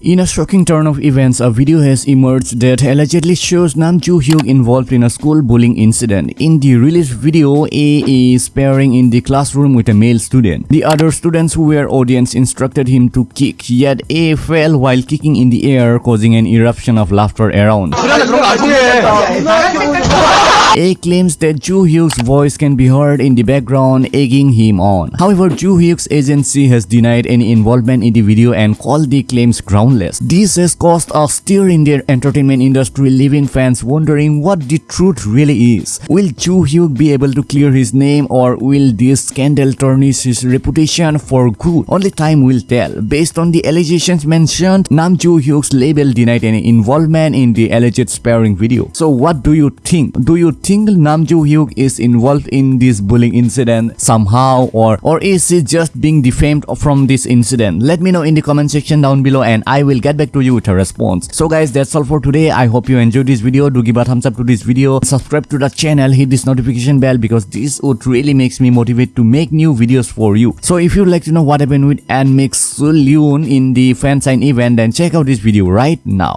In a shocking turn of events, a video has emerged that allegedly shows Nam Joo Hyuk involved in a school bullying incident. In the released video, A is sparring in the classroom with a male student. The other students who were audience instructed him to kick, yet A fell while kicking in the air, causing an eruption of laughter around. A claims that Joo Hyuk's voice can be heard in the background, egging him on. However, Joo Hyuk's agency has denied any involvement in the video and called the claims groundless. This has caused a stir in the entertainment industry, leaving fans wondering what the truth really is. Will Joo Hyuk be able to clear his name or will this scandal tarnish his reputation for good? Only time will tell. Based on the allegations mentioned, Nam Joo Hyuk's label denied any involvement in the alleged sparring video. So what do you think? Do you think Nam Joo Hyuk is involved in this bullying incident somehow or or is he just being defamed from this incident? Let me know in the comment section down below and I will get back to you with a response. So guys that's all for today. I hope you enjoyed this video. Do give a thumbs up to this video. Subscribe to the channel. Hit this notification bell because this would really makes me motivate to make new videos for you. So if you'd like to know what happened with Anmix Soon in the fan sign event then check out this video right now.